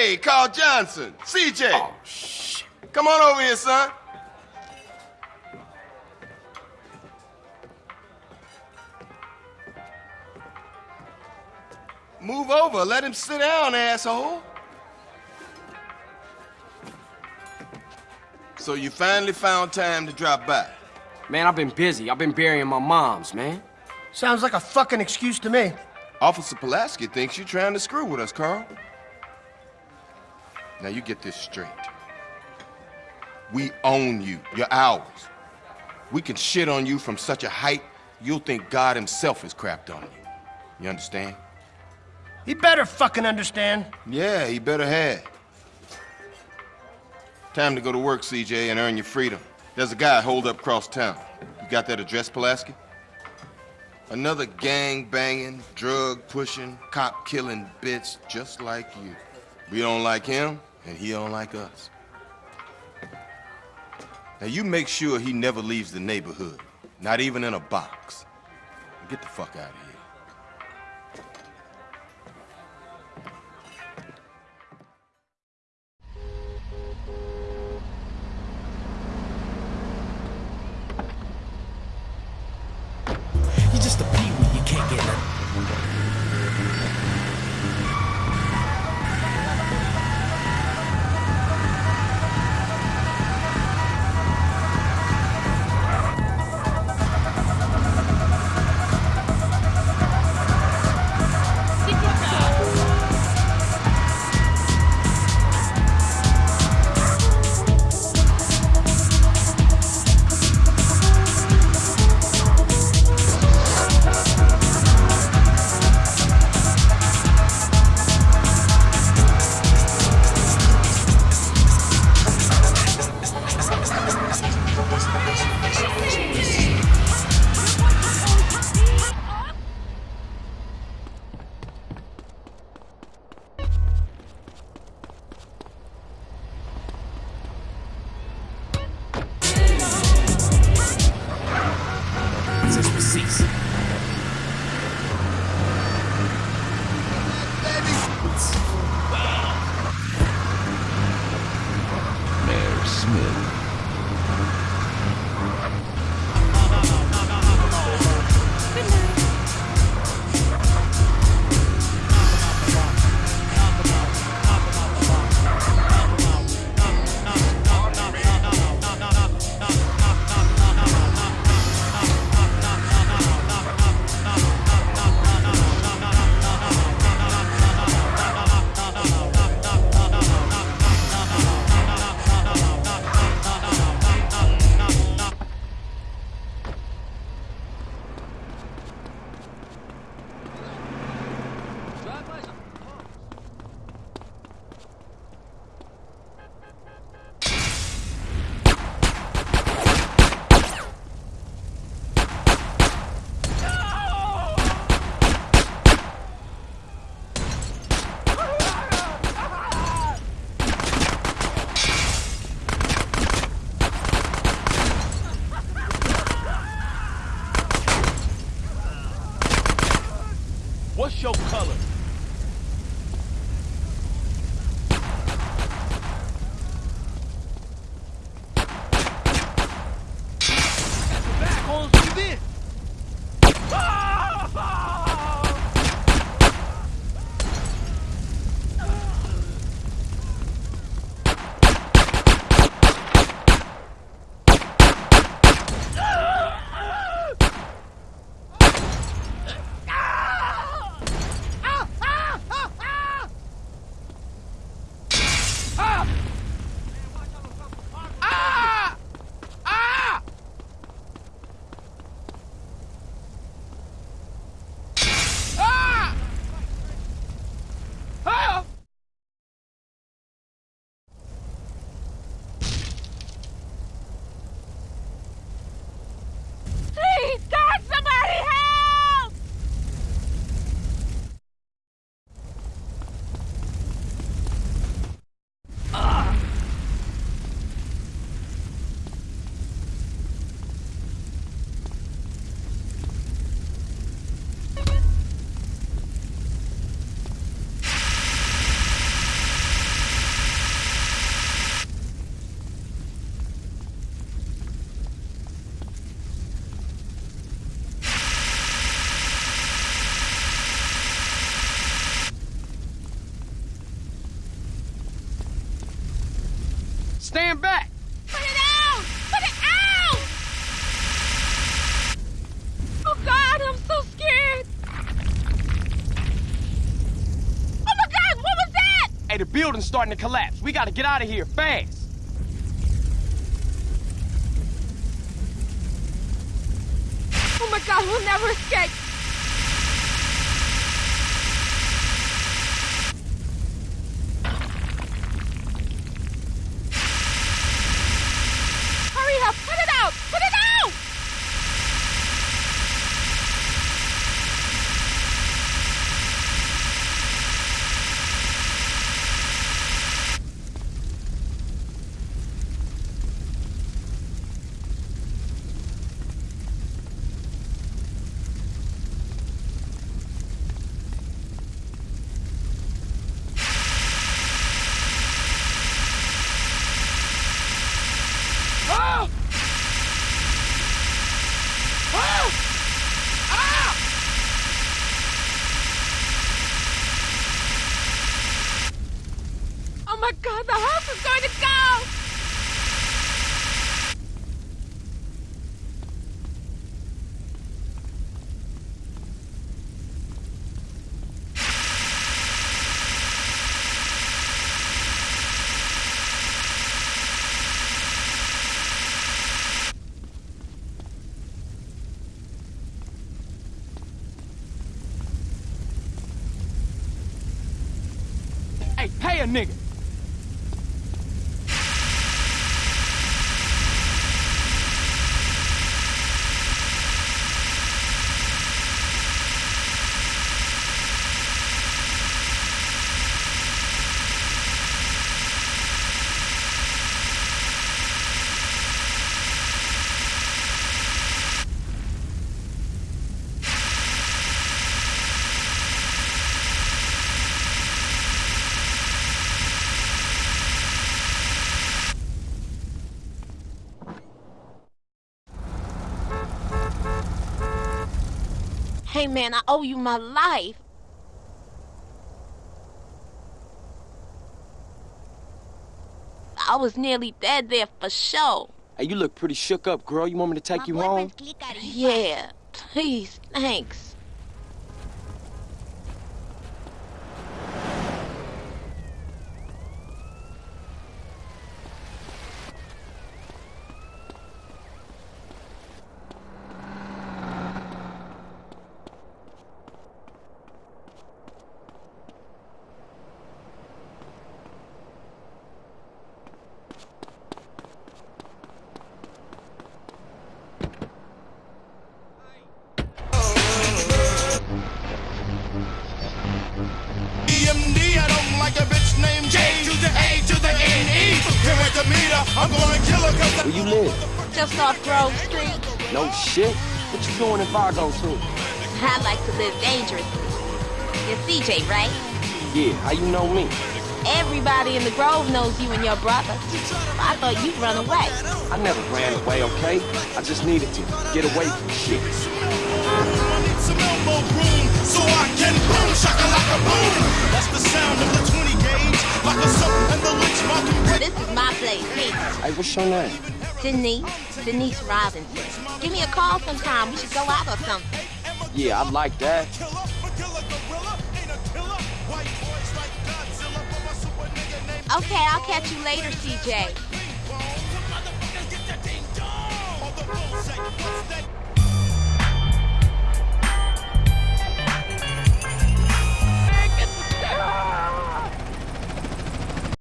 Hey, Carl Johnson. CJ. Oh, shit. Come on over here, son. Move over. Let him sit down, asshole. So you finally found time to drop by. Man, I've been busy. I've been burying my moms, man. Sounds like a fucking excuse to me. Officer Pulaski thinks you're trying to screw with us, Carl. Now you get this straight. We own you. You're ours. We can shit on you from such a height, you'll think God himself has crapped on you. You understand? He better fucking understand. Yeah, he better have. Time to go to work, CJ, and earn your freedom. There's a guy holed up across town. You got that address, Pulaski? Another gang banging, drug pushing, cop killing bitch just like you. We don't like him, and he don't like us. Now you make sure he never leaves the neighborhood, not even in a box. Get the fuck out of here. Since starting to collapse. We gotta get out of here fast. Oh my God, we'll never escape. Hurry up! Put it out! Put it out! Ah! Ah! Ah! Oh my God, the house is going to go! Hey, pay a nigga. Hey man, I owe you my life. I was nearly dead there for sure. Hey, you look pretty shook up, girl. You want me to take you home? Yeah, please, thanks. Where you live? Just off Grove Street. No shit. What you doing in Fargo, too? I like to live dangerously. You're CJ, right? Yeah, how you know me? Everybody in the Grove knows you and your brother. I thought you'd run away. I never ran away, okay? I just needed to get away from shit. I need some elbow room so I can boom shaka like a boom. That's the sound of the 20 gauge, like a soap and the lynch. This is my place, me. Hey, what's your name? Denise. Denise Robinson. Give me a call sometime. We should go out or something. Yeah, I like that. Killer, but killer gorilla ain't a killer. White boys like Godzilla, but my super nigga named Okay, I'll catch you later, CJ.